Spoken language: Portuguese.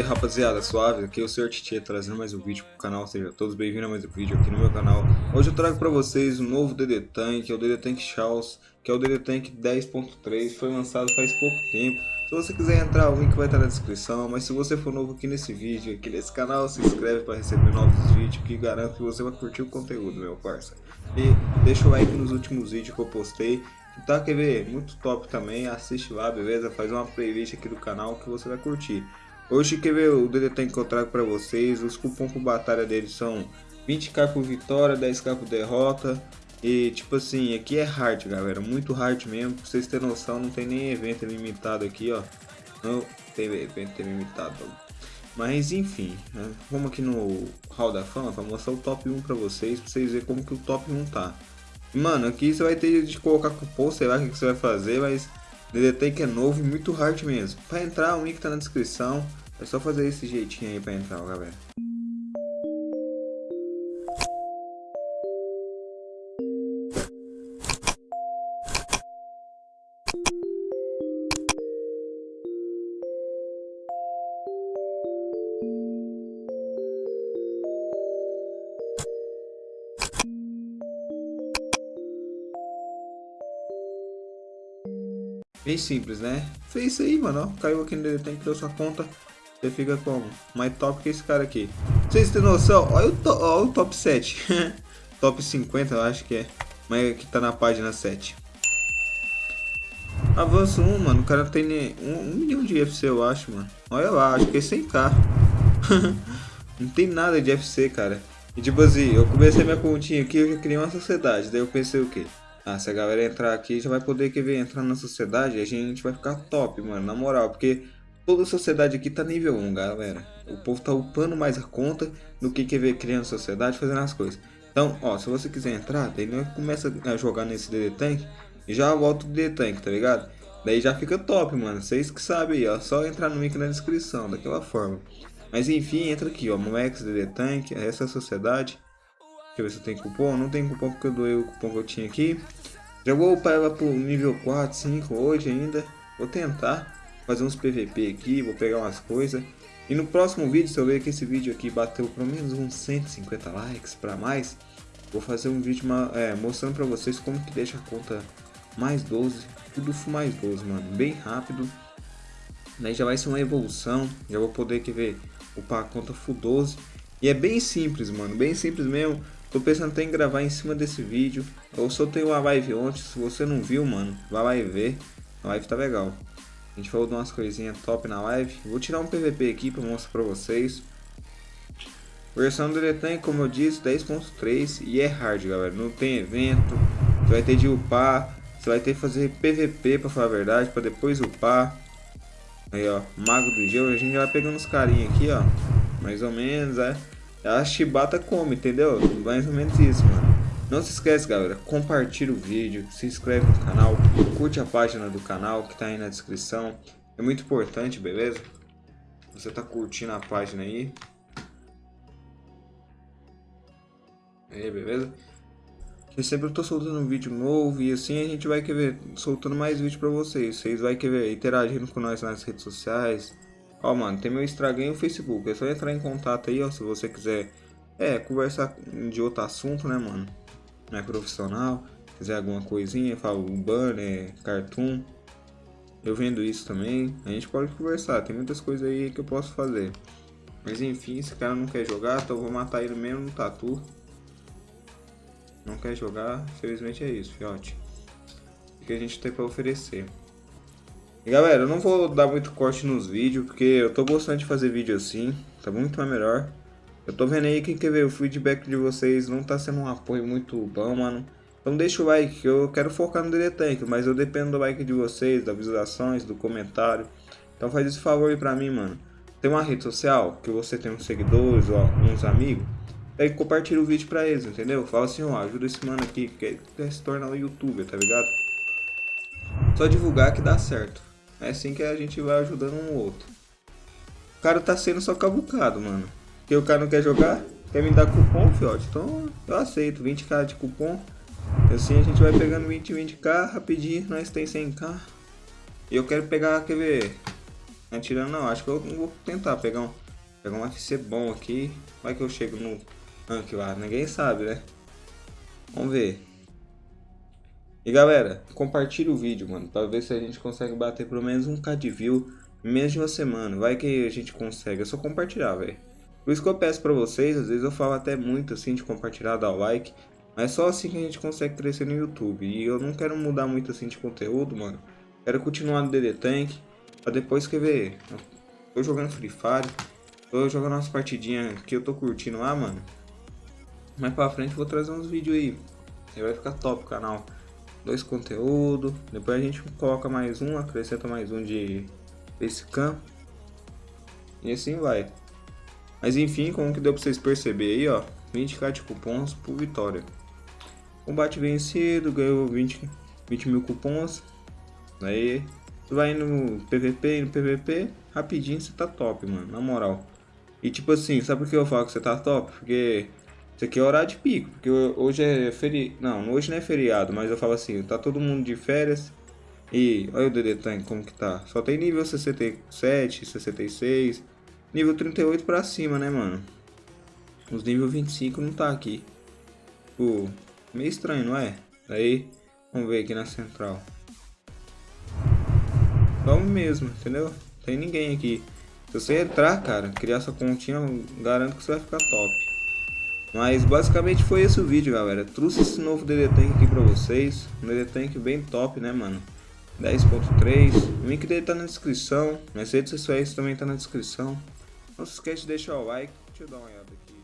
aí rapaziada, suave, aqui é o Sr. Tietê trazendo mais um vídeo pro canal, sejam todos bem-vindos a mais um vídeo aqui no meu canal Hoje eu trago pra vocês um novo DD Tank, é o DD Tank Chaos, que é o DD Tank 10.3, foi lançado faz pouco tempo Se você quiser entrar, o link vai estar na descrição, mas se você for novo aqui nesse vídeo, aqui nesse canal, se inscreve para receber novos vídeos que garanto que você vai curtir o conteúdo, meu parça E deixa o like nos últimos vídeos que eu postei Tá, quer ver? Muito top também, assiste lá, beleza? Faz uma playlist aqui do canal que você vai curtir. Hoje, quer ver o DD que eu trago pra vocês? Os cupons por batalha deles são 20k por vitória, 10k por derrota. E tipo assim, aqui é hard, galera, muito hard mesmo. Pra vocês terem noção, não tem nem evento limitado aqui, ó. Não tem evento limitado. Mas enfim, né? vamos aqui no Hall da Fama pra mostrar o top 1 pra vocês, pra vocês verem como que o top 1 tá. Mano, aqui você vai ter de colocar cupom, sei lá o que, você vai fazer, mas DDT que é novo e muito hard mesmo. Para entrar, o link tá na descrição. É só fazer esse jeitinho aí para entrar, galera. Bem simples, né? Fez isso aí, mano. Ó. Caiu aqui no criou sua conta. Você fica como? Mais top que esse cara aqui. Vocês têm noção? Olha o, to olha o top 7. top 50, eu acho que é. Mas aqui tá na página 7. Avanço 1, mano. O cara tem um, um milhão de FC, eu acho, mano. Olha lá, acho que é 100k. Não tem nada de FC, cara. E tipo assim, eu comecei minha continha aqui, eu criei uma sociedade. Daí eu pensei o quê? Ah, se a galera entrar aqui, já vai poder que entrar na sociedade a gente vai ficar top, mano, na moral, porque toda a sociedade aqui tá nível 1, galera. O povo tá upando mais a conta do que quer ver criando sociedade, fazendo as coisas. Então, ó, se você quiser entrar, daí nós começa a jogar nesse DD Tank e já volta o DD Tank, tá ligado? Daí já fica top, mano. Vocês que sabem aí, ó. Só entrar no link na descrição, daquela forma. Mas enfim, entra aqui, ó. Moex DD Tank, essa é a sociedade. Deixa eu ver se tem cupom. Não tem cupom porque eu doei o cupom que eu tinha aqui. Já vou upar ela pro nível 4, 5 hoje ainda. Vou tentar fazer uns PVP aqui, vou pegar umas coisas. E no próximo vídeo, se eu ver que esse vídeo aqui bateu pelo menos uns 150 likes para mais, vou fazer um vídeo é, mostrando para vocês como que deixa a conta mais 12, tudo mais 12, mano, bem rápido. Daí já vai ser uma evolução, já vou poder que ver upar a conta full 12. E é bem simples, mano, bem simples mesmo. Tô pensando até em gravar em cima desse vídeo. Eu soltei uma live ontem, se você não viu, mano, vai lá e vê. A live tá legal. A gente falou de umas coisinhas top na live. Vou tirar um PVP aqui pra mostrar pra vocês. Versão do Detan, como eu disse, 10.3 e é hard, galera. Não tem evento, você vai ter de upar, você vai ter que fazer PVP pra falar a verdade, pra depois upar. Aí, ó, Mago do Gelo, a gente vai pegando os carinhos aqui, ó. Mais ou menos, é. A chibata come, entendeu? Mais ou menos isso, mano. Não se esquece, galera, compartilha o vídeo, se inscreve no canal, curte a página do canal que tá aí na descrição. É muito importante, beleza? Você tá curtindo a página aí. Aí, beleza? Que sempre eu tô soltando um vídeo novo e assim a gente vai querer soltando mais vídeo pra vocês. Vocês vai querer interagindo com nós nas redes sociais, Ó, mano, tem meu Instagram e o Facebook. É só entrar em contato aí, ó, se você quiser é, conversar de outro assunto, né, mano? Não é profissional, quiser alguma coisinha, fala banner, cartoon. Eu vendo isso também. A gente pode conversar, tem muitas coisas aí que eu posso fazer. Mas enfim, esse cara não quer jogar, então eu vou matar ele mesmo no tatu. Não quer jogar, infelizmente é isso, fiote. O que a gente tem pra oferecer. E galera, eu não vou dar muito corte nos vídeos, porque eu tô gostando de fazer vídeo assim, tá muito mais melhor. Eu tô vendo aí que quer ver o feedback de vocês não tá sendo um apoio muito bom, mano. Então deixa o like, eu quero focar no DD Tank, mas eu dependo do like de vocês, das visualizações, do comentário. Então faz esse favor aí pra mim, mano. Tem uma rede social que você tem uns seguidores ou uns amigos, aí compartilha o vídeo pra eles, entendeu? Fala assim, ó, ajuda esse mano aqui que quer se tornar um youtuber, tá ligado? Só divulgar que dá certo. É assim que a gente vai ajudando um outro. O cara tá sendo só cabucado, mano. Porque o cara não quer jogar, quer me dar cupom, fiote. Então eu aceito, 20k de cupom. Assim a gente vai pegando 20, 20k rapidinho, nós tem 100k. E eu quero pegar, quer ver, Atirando não, acho que eu vou tentar pegar um, pegar um FC bom aqui. Vai que eu chego no rank lá, ninguém sabe, né? Vamos ver. E galera, compartilha o vídeo, mano, pra ver se a gente consegue bater pelo menos um k de view em menos de uma semana. Vai que a gente consegue, é só compartilhar, velho. Por isso que eu peço pra vocês, às vezes eu falo até muito assim de compartilhar, dar o like. Mas é só assim que a gente consegue crescer no YouTube. E eu não quero mudar muito assim de conteúdo, mano. Quero continuar no DD Tank. Pra depois escrever. Tô jogando Free Fire. Tô jogando umas partidinhas que eu tô curtindo lá, mano. Mais pra frente eu vou trazer uns vídeos aí. Aí vai ficar top o canal. Dois conteúdos. Depois a gente coloca mais um, acrescenta mais um de Facecam. E assim vai. Mas enfim, como que deu pra vocês perceberem aí, ó. 20k de cupons por vitória. Combate vencido, ganhou 20, 20 mil cupons. Aí, vai no PVP no PVP, rapidinho você tá top, mano, na moral. E tipo assim, sabe por que eu falo que você tá top? Porque isso aqui é horário de pico, porque hoje é feriado. Não, hoje não é feriado, mas eu falo assim, tá todo mundo de férias. E olha o DD Tank como que tá. Só tem nível 67, 66, nível 38 pra cima, né, mano? Os nível 25 não tá aqui. Pô, meio estranho, não é? Aí, vamos ver aqui na central. Vamos mesmo, entendeu? Tem ninguém aqui. Se você entrar, cara, criar sua continha, garanto que você vai ficar top. Mas basicamente foi esse o vídeo, galera. Trouxe esse novo DD Tank aqui pra vocês. Um DD Tank bem top, né, mano? 10.3. O link dele tá na descrição. Minhas redes sociais também tá na descrição. Não se esquece de deixar o like. Deixa eu dar uma olhada aqui.